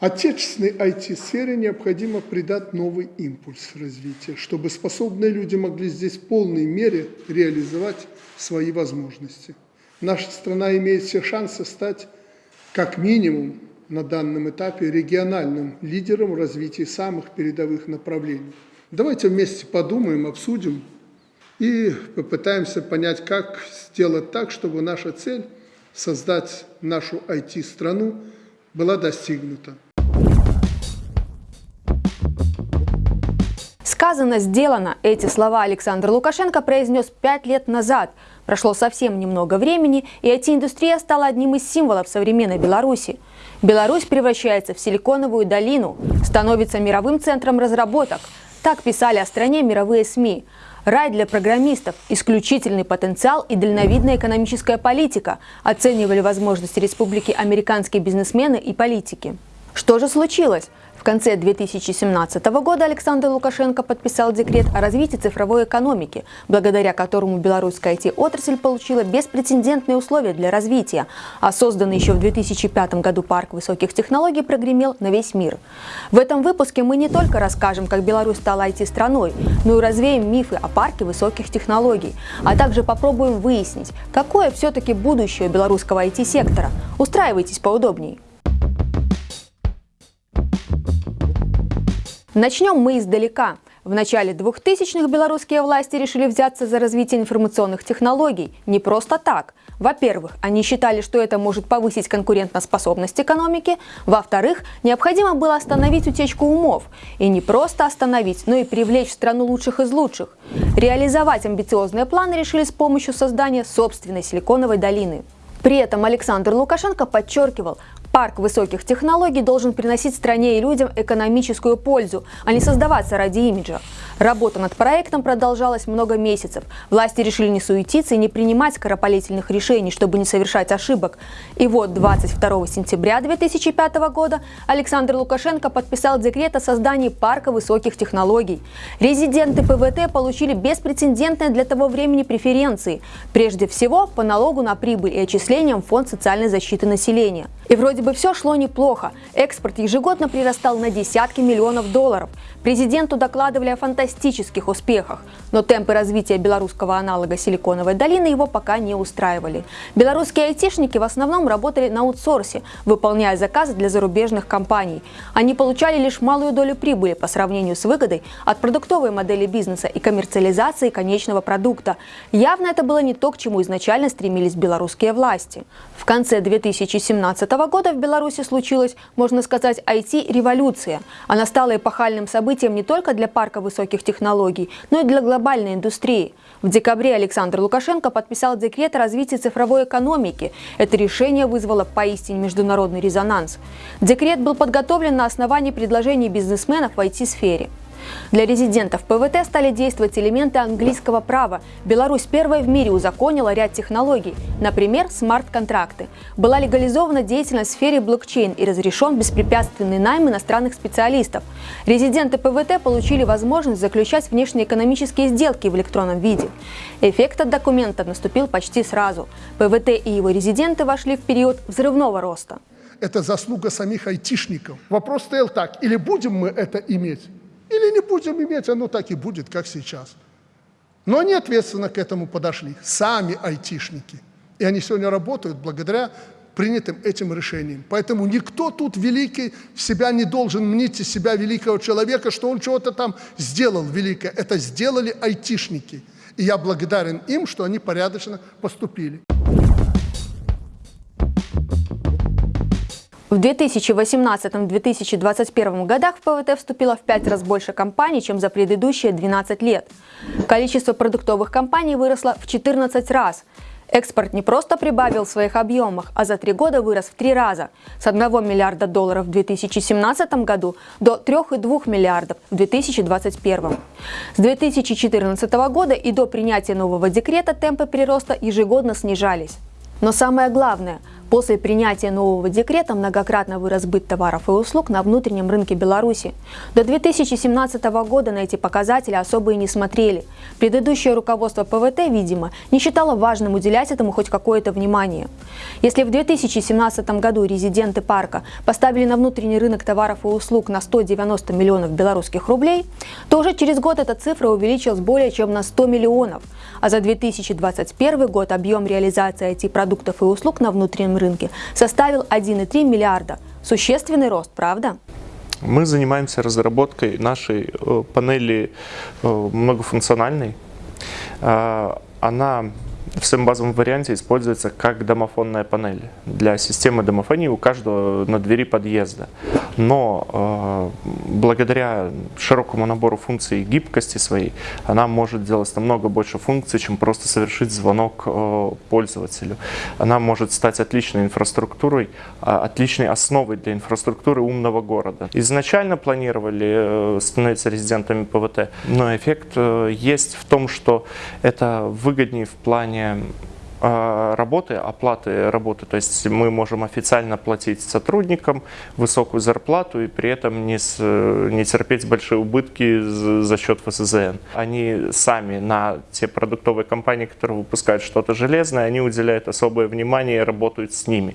Отечественной IT-сфере необходимо придать новый импульс развития, чтобы способные люди могли здесь в полной мере реализовать свои возможности. Наша страна имеет все шансы стать, как минимум, на данном этапе региональным лидером в развитии самых передовых направлений. Давайте вместе подумаем, обсудим и попытаемся понять, как сделать так, чтобы наша цель – создать нашу IT-страну – была достигнута. Сказано, сделано. Эти слова Александр Лукашенко произнес пять лет назад. Прошло совсем немного времени, и IT-индустрия стала одним из символов современной Беларуси. Беларусь превращается в силиконовую долину, становится мировым центром разработок. Так писали о стране мировые СМИ. Рай для программистов, исключительный потенциал и дальновидная экономическая политика оценивали возможности республики американские бизнесмены и политики. Что же случилось? В конце 2017 года Александр Лукашенко подписал декрет о развитии цифровой экономики, благодаря которому белорусская IT-отрасль получила беспрецедентные условия для развития, а созданный еще в 2005 году парк высоких технологий прогремел на весь мир. В этом выпуске мы не только расскажем, как Беларусь стала IT-страной, но и развеем мифы о парке высоких технологий, а также попробуем выяснить, какое все-таки будущее белорусского IT-сектора. Устраивайтесь поудобнее. Начнем мы издалека. В начале 2000-х белорусские власти решили взяться за развитие информационных технологий. Не просто так. Во-первых, они считали, что это может повысить конкурентоспособность экономики. Во-вторых, необходимо было остановить утечку умов. И не просто остановить, но и привлечь в страну лучших из лучших. Реализовать амбициозные планы решили с помощью создания собственной силиконовой долины. При этом Александр Лукашенко подчеркивал, Парк высоких технологий должен приносить стране и людям экономическую пользу, а не создаваться ради имиджа. Работа над проектом продолжалась много месяцев. Власти решили не суетиться и не принимать скоропалительных решений, чтобы не совершать ошибок. И вот 22 сентября 2005 года Александр Лукашенко подписал декрет о создании парка высоких технологий. Резиденты ПВТ получили беспрецедентные для того времени преференции. Прежде всего, по налогу на прибыль и отчислениям в Фонд социальной защиты населения. И вроде бы все шло неплохо. Экспорт ежегодно прирастал на десятки миллионов долларов. Президенту докладывали о фантастических успехах, но темпы развития белорусского аналога Силиконовой долины его пока не устраивали. Белорусские айтишники в основном работали на аутсорсе, выполняя заказы для зарубежных компаний. Они получали лишь малую долю прибыли по сравнению с выгодой от продуктовой модели бизнеса и коммерциализации конечного продукта. Явно это было не то, к чему изначально стремились белорусские власти. В конце 2017 года в Беларуси случилась, можно сказать, IT-революция. Она стала эпохальным событием не только для парка высоких технологий, но и для глобальной индустрии. В декабре Александр Лукашенко подписал декрет о развитии цифровой экономики. Это решение вызвало поистине международный резонанс. Декрет был подготовлен на основании предложений бизнесменов в IT-сфере. Для резидентов ПВТ стали действовать элементы английского права. Беларусь первая в мире узаконила ряд технологий, например, смарт-контракты. Была легализована деятельность в сфере блокчейн и разрешен беспрепятственный найм иностранных специалистов. Резиденты ПВТ получили возможность заключать внешнеэкономические сделки в электронном виде. Эффект от документа наступил почти сразу. ПВТ и его резиденты вошли в период взрывного роста. Это заслуга самих айтишников. Вопрос стоял так, или будем мы это иметь, или не будем иметь, оно так и будет, как сейчас. Но они ответственно к этому подошли, сами айтишники. И они сегодня работают благодаря принятым этим решением. Поэтому никто тут великий себя не должен мнить из себя великого человека, что он чего-то там сделал великое. Это сделали айтишники. И я благодарен им, что они порядочно поступили. В 2018-2021 годах в ПВТ вступило в 5 раз больше компаний, чем за предыдущие 12 лет. Количество продуктовых компаний выросло в 14 раз. Экспорт не просто прибавил в своих объемах, а за три года вырос в три раза – с 1 миллиарда долларов в 2017 году до 3,2 миллиардов в 2021. С 2014 года и до принятия нового декрета темпы прироста ежегодно снижались. Но самое главное – После принятия нового декрета многократно вырос сбыт товаров и услуг на внутреннем рынке Беларуси. До 2017 года на эти показатели особо и не смотрели. Предыдущее руководство ПВТ, видимо, не считало важным уделять этому хоть какое-то внимание. Если в 2017 году резиденты парка поставили на внутренний рынок товаров и услуг на 190 миллионов белорусских рублей, то уже через год эта цифра увеличилась более чем на 100 миллионов. А за 2021 год объем реализации IT-продуктов и услуг на внутреннем рынке составил 1,3 миллиарда. Существенный рост, правда? Мы занимаемся разработкой нашей э, панели э, многофункциональной. Э, она в своем базовом варианте используется как домофонная панель для системы домофонии у каждого на двери подъезда. Но э, благодаря широкому набору функций и гибкости своей, она может делать намного больше функций, чем просто совершить звонок э, пользователю. Она может стать отличной инфраструктурой, э, отличной основой для инфраструктуры умного города. Изначально планировали э, становиться резидентами ПВТ, но эффект э, есть в том, что это выгоднее в плане плане работы, оплаты работы, то есть мы можем официально платить сотрудникам высокую зарплату и при этом не, с, не терпеть большие убытки за счет ФСЗН. Они сами на те продуктовые компании, которые выпускают что-то железное, они уделяют особое внимание и работают с ними.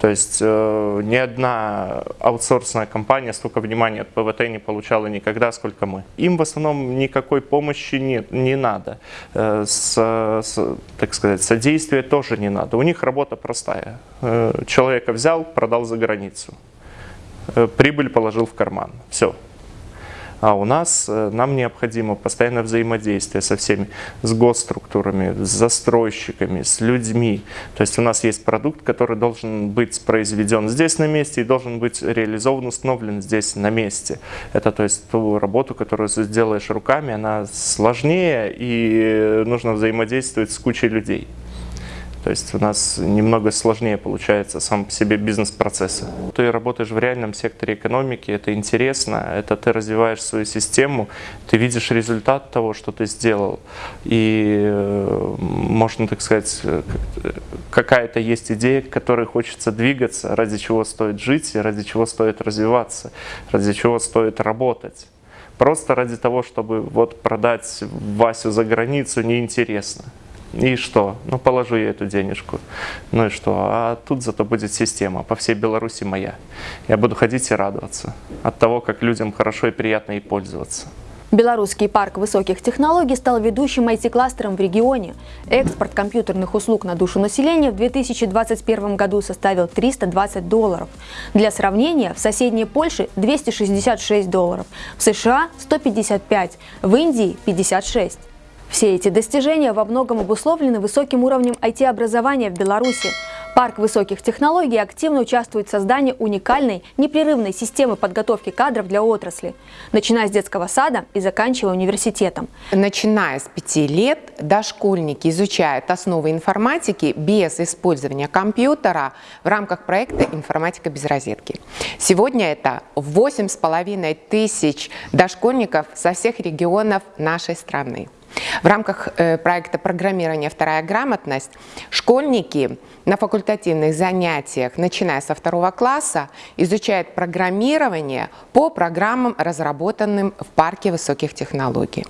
То есть э, ни одна аутсорсная компания столько внимания от ПВТ не получала никогда, сколько мы. Им в основном никакой помощи нет, не надо. Э, с, с, так сказать, содействия тоже не надо. У них работа простая. Э, человека взял, продал за границу. Э, прибыль положил в карман. Все. А у нас э, нам необходимо постоянное взаимодействие со всеми, с госструктурами, с застройщиками, с людьми. То есть у нас есть продукт, который должен быть произведен здесь на месте и должен быть реализован, установлен здесь на месте. Это то есть ту работу, которую ты сделаешь руками, она сложнее и нужно взаимодействовать с кучей людей. То есть у нас немного сложнее получается сам по себе бизнес-процессы. Ты работаешь в реальном секторе экономики, это интересно, это ты развиваешь свою систему, ты видишь результат того, что ты сделал. И э, можно, так сказать, какая-то есть идея, к которой хочется двигаться, ради чего стоит жить, ради чего стоит развиваться, ради чего стоит работать. Просто ради того, чтобы вот продать Васю за границу, неинтересно. И что? Ну, положу я эту денежку. Ну и что? А тут зато будет система по всей Беларуси моя. Я буду ходить и радоваться от того, как людям хорошо и приятно ей пользоваться. Белорусский парк высоких технологий стал ведущим IT-кластером в регионе. Экспорт компьютерных услуг на душу населения в 2021 году составил 320 долларов. Для сравнения, в соседней Польше 266 долларов, в США 155, в Индии 56. Все эти достижения во многом обусловлены высоким уровнем IT-образования в Беларуси. Парк высоких технологий активно участвует в создании уникальной, непрерывной системы подготовки кадров для отрасли, начиная с детского сада и заканчивая университетом. Начиная с пяти лет дошкольники изучают основы информатики без использования компьютера в рамках проекта «Информатика без розетки». Сегодня это 8,5 тысяч дошкольников со всех регионов нашей страны. В рамках э, проекта программирования «Вторая грамотность» школьники на факультативных занятиях, начиная со второго класса, изучают программирование по программам, разработанным в парке высоких технологий.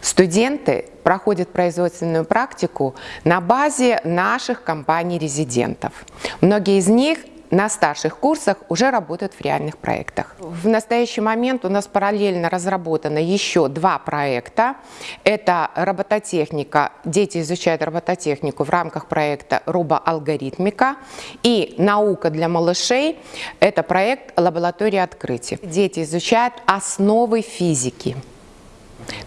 Студенты проходят производственную практику на базе наших компаний-резидентов. Многие из них на старших курсах уже работают в реальных проектах. В настоящий момент у нас параллельно разработано еще два проекта. Это робототехника. Дети изучают робототехнику в рамках проекта «Робоалгоритмика». И «Наука для малышей» – это проект «Лаборатория открытий». Дети изучают основы физики.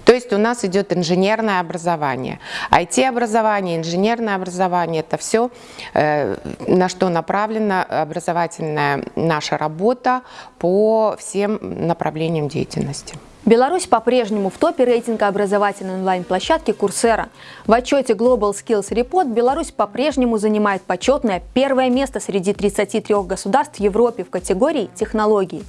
То есть у нас идет инженерное образование. IT-образование, инженерное образование – это все, э, на что направлена образовательная наша работа по всем направлениям деятельности. Беларусь по-прежнему в топе рейтинга образовательной онлайн-площадки Курсера. В отчете Global Skills Report Беларусь по-прежнему занимает почетное первое место среди 33 государств Европе в категории технологий.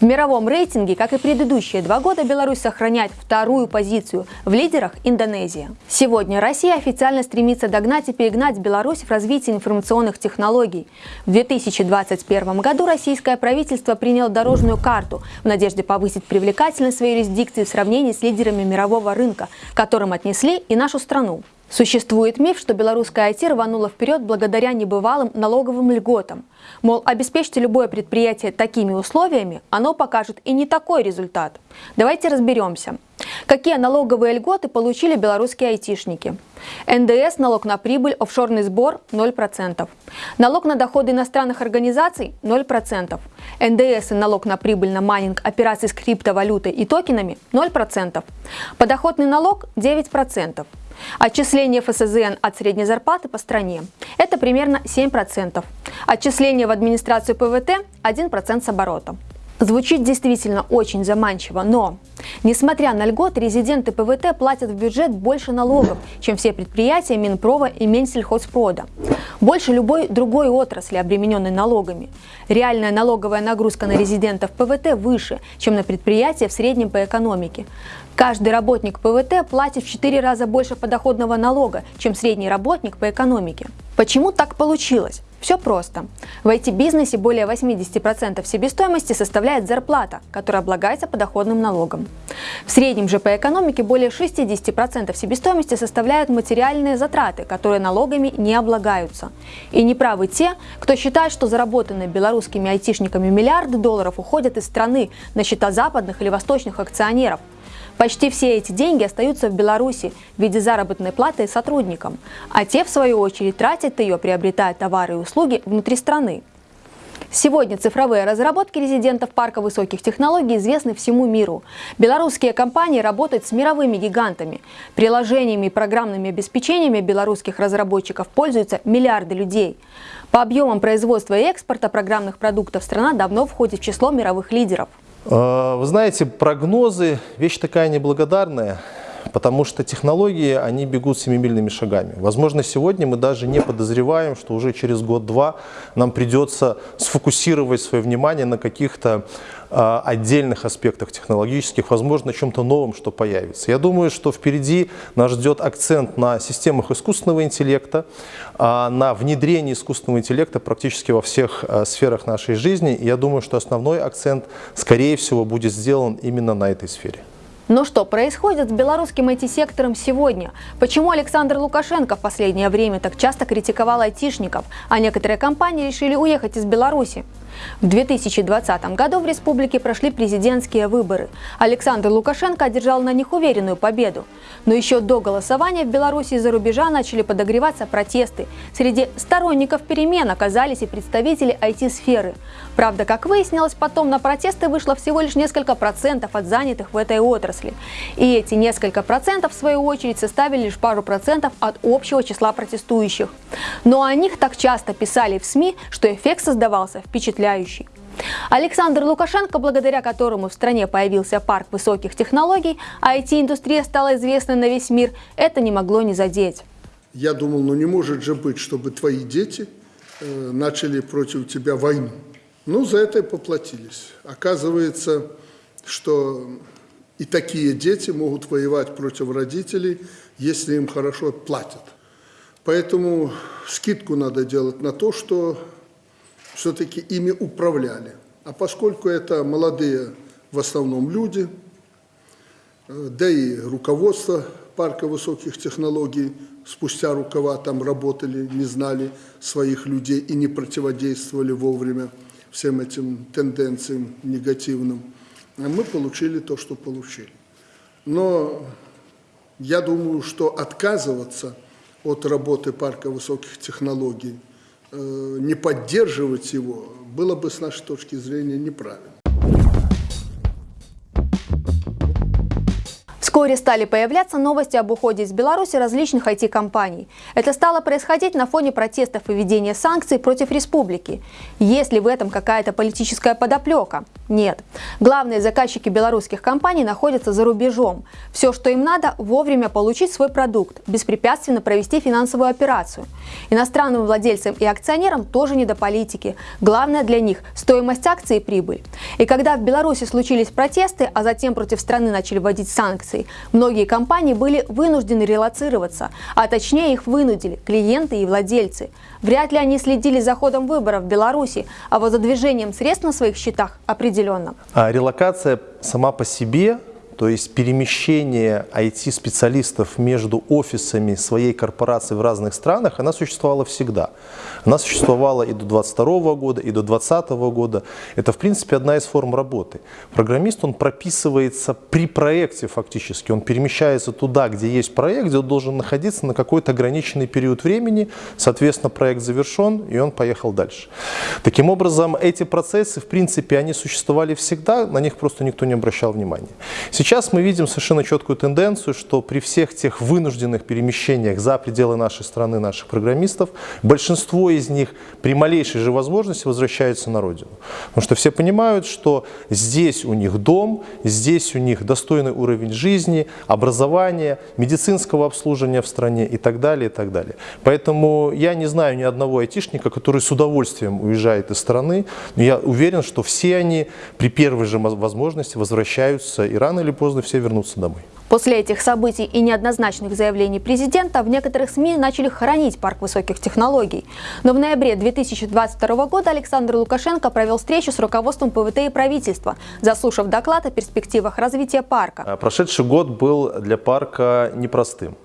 В мировом рейтинге, как и предыдущие два года, Беларусь сохраняет вторую позицию в лидерах Индонезия. Сегодня Россия официально стремится догнать и перегнать Беларусь в развитии информационных технологий. В 2021 году российское правительство приняло дорожную карту в надежде повысить привлекательность своей юрисдикции в сравнении с лидерами мирового рынка, которым отнесли и нашу страну. Существует миф, что белорусская IT рванула вперед благодаря небывалым налоговым льготам. Мол, обеспечьте любое предприятие такими условиями, оно покажет и не такой результат. Давайте разберемся. Какие налоговые льготы получили белорусские айтишники? НДС, налог на прибыль, офшорный сбор – 0%. Налог на доходы иностранных организаций – 0%. НДС и налог на прибыль на майнинг операций с криптовалютой и токенами – 0%. Подоходный налог – 9%. Отчисление ФСЗН от средней зарплаты по стране – это примерно 7%. Отчисление в администрацию ПВТ – 1% с оборота. Звучит действительно очень заманчиво, но, несмотря на льготы, резиденты ПВТ платят в бюджет больше налогов, чем все предприятия Минпрова и Минсельхозпрода. Больше любой другой отрасли, обремененной налогами. Реальная налоговая нагрузка на резидентов ПВТ выше, чем на предприятия в среднем по экономике. Каждый работник ПВТ платит в 4 раза больше подоходного налога, чем средний работник по экономике. Почему так получилось? Все просто. В IT-бизнесе более 80% себестоимости составляет зарплата, которая облагается подоходным налогом. В среднем же по экономике более 60% себестоимости составляют материальные затраты, которые налогами не облагаются. И неправы те, кто считает, что заработанные белорусскими айтишниками миллиарды долларов уходят из страны на счета западных или восточных акционеров – Почти все эти деньги остаются в Беларуси в виде заработной платы сотрудникам, а те, в свою очередь, тратят ее, приобретая товары и услуги внутри страны. Сегодня цифровые разработки резидентов парка высоких технологий известны всему миру. Белорусские компании работают с мировыми гигантами. Приложениями и программными обеспечениями белорусских разработчиков пользуются миллиарды людей. По объемам производства и экспорта программных продуктов страна давно входит в число мировых лидеров. Э, вы знаете, прогнозы – вещь такая неблагодарная, потому что технологии, они бегут семимильными шагами. Возможно, сегодня мы даже не подозреваем, что уже через год-два нам придется сфокусировать свое внимание на каких-то э, отдельных аспектах технологических, возможно, чем-то новом, что появится. Я думаю, что впереди нас ждет акцент на системах искусственного интеллекта, э, на внедрении искусственного интеллекта практически во всех э, сферах нашей жизни. И я думаю, что основной акцент, скорее всего, будет сделан именно на этой сфере. Но что происходит с белорусским IT-сектором сегодня? Почему Александр Лукашенко в последнее время так часто критиковал айтишников, а некоторые компании решили уехать из Беларуси? В 2020 году в республике прошли президентские выборы. Александр Лукашенко одержал на них уверенную победу. Но еще до голосования в Беларуси из-за рубежа начали подогреваться протесты. Среди сторонников перемен оказались и представители IT-сферы. Правда, как выяснилось, потом на протесты вышло всего лишь несколько процентов от занятых в этой отрасли. И эти несколько процентов, в свою очередь, составили лишь пару процентов от общего числа протестующих. Но о них так часто писали в СМИ, что эффект создавался впечатляющий. Александр Лукашенко, благодаря которому в стране появился парк высоких технологий, а IT-индустрия стала известной на весь мир, это не могло не задеть. Я думал, ну не может же быть, чтобы твои дети э, начали против тебя войну. Ну, за это и поплатились. Оказывается, что и такие дети могут воевать против родителей, если им хорошо платят. Поэтому скидку надо делать на то, что все-таки ими управляли. А поскольку это молодые в основном люди, э, да и руководство парка высоких технологий спустя рукава там работали, не знали своих людей и не противодействовали вовремя всем этим тенденциям негативным, мы получили то, что получили. Но я думаю, что отказываться от работы парка высоких технологий Э, не поддерживать его было бы с нашей точки зрения неправильно. Вскоре стали появляться новости об уходе из Беларуси различных IT-компаний. Это стало происходить на фоне протестов и введения санкций против республики. Есть ли в этом какая-то политическая подоплека? Нет. Главные заказчики белорусских компаний находятся за рубежом. Все, что им надо, вовремя получить свой продукт, беспрепятственно провести финансовую операцию. Иностранным владельцам и акционерам тоже не до политики. Главное для них – стоимость акций и прибыль. И когда в Беларуси случились протесты, а затем против страны начали вводить санкции, многие компании были вынуждены релацироваться, а точнее их вынудили клиенты и владельцы. Вряд ли они следили за ходом выборов в Беларуси, а вот за движением средств на своих счетах определенно. А релокация сама по себе то есть перемещение IT-специалистов между офисами своей корпорации в разных странах, она существовала всегда. Она существовала и до 22 года, и до 2020 года. Это, в принципе, одна из форм работы. Программист, он прописывается при проекте фактически. Он перемещается туда, где есть проект, где он должен находиться на какой-то ограниченный период времени. Соответственно, проект завершен, и он поехал дальше. Таким образом, эти процессы, в принципе, они существовали всегда, на них просто никто не обращал внимания. Сейчас Сейчас мы видим совершенно четкую тенденцию, что при всех тех вынужденных перемещениях за пределы нашей страны, наших программистов, большинство из них при малейшей же возможности возвращаются на родину. Потому что все понимают, что здесь у них дом, здесь у них достойный уровень жизни, образования, медицинского обслуживания в стране и так далее, и так далее. Поэтому я не знаю ни одного айтишника, который с удовольствием уезжает из страны, но я уверен, что все они при первой же возможности возвращаются и рано или поздно все вернутся домой. После этих событий и неоднозначных заявлений президента в некоторых СМИ начали хоронить парк высоких технологий. Но в ноябре 2022 года Александр Лукашенко провел встречу с руководством ПВТ и правительства, заслушав доклад о перспективах развития парка. А прошедший год был для парка непростым.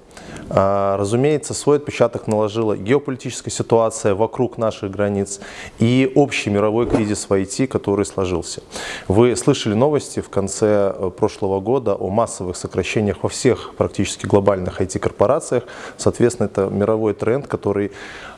А, разумеется, свой отпечаток наложила геополитическая ситуация вокруг наших границ и общий мировой кризис в IT, который сложился. Вы слышали новости в конце э, прошлого года о массовых сокращениях во всех практически глобальных IT-корпорациях. Соответственно, это мировой тренд, который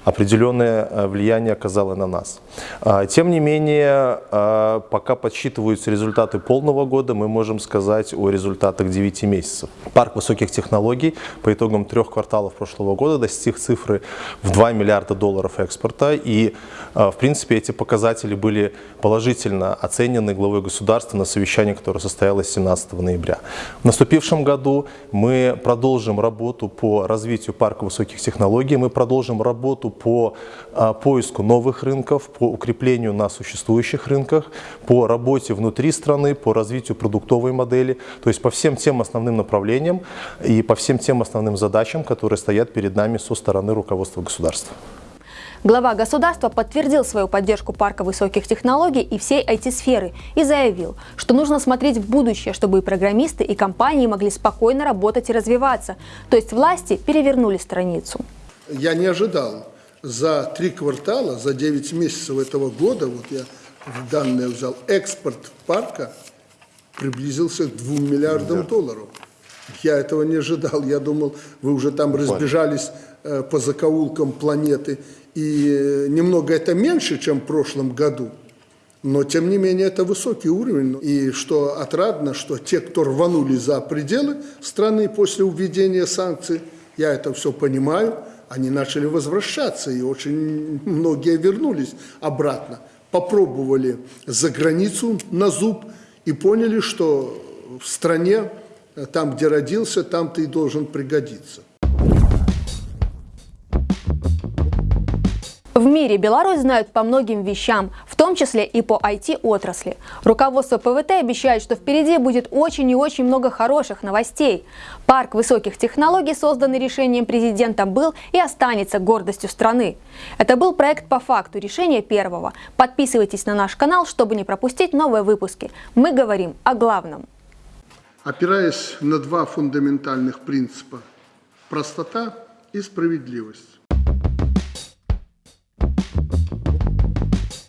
определенное э, влияние оказало на нас. А, тем не менее, а, пока подсчитываются результаты полного года, мы можем сказать о результатах 9 месяцев. Парк высоких технологий по итогам трех кварталов прошлого года достиг цифры в 2 миллиарда долларов экспорта. И, а, в принципе, эти показатели были положительно оценены главой государства на совещании, которое состоялось 17 ноября. В наступившем году мы продолжим работу по развитию парка высоких технологий, мы продолжим работу по а, поиску новых рынков, по укреплению на существующих рынках, по работе внутри страны, по развитию продуктовой модели, то есть по всем тем основным направлениям и по всем тем основным задачам, которые стоят перед нами со стороны руководства государства. Глава государства подтвердил свою поддержку парка высоких технологий и всей IT-сферы и заявил, что нужно смотреть в будущее, чтобы и программисты, и компании могли спокойно работать и развиваться. То есть власти перевернули страницу. Я не ожидал за три квартала, за 9 месяцев этого года, вот я данные взял, экспорт парка приблизился к 2 миллиардам долларов. Я этого не ожидал. Я думал, вы уже там разбежались э, по закоулкам планеты. И э, немного это меньше, чем в прошлом году. Но, тем не менее, это высокий уровень. И что отрадно, что те, кто рванули за пределы страны после введения санкций, я это все понимаю, они начали возвращаться, и очень многие вернулись обратно. Попробовали за границу на зуб и поняли, что в стране, там, где родился, там ты и должен пригодиться. В мире Беларусь знают по многим вещам, в том числе и по IT-отрасли. Руководство ПВТ обещает, что впереди будет очень и очень много хороших новостей. Парк высоких технологий, созданный решением президента, был и останется гордостью страны. Это был проект по факту решения первого. Подписывайтесь на наш канал, чтобы не пропустить новые выпуски. Мы говорим о главном. Опираясь на два фундаментальных принципа – простота и справедливость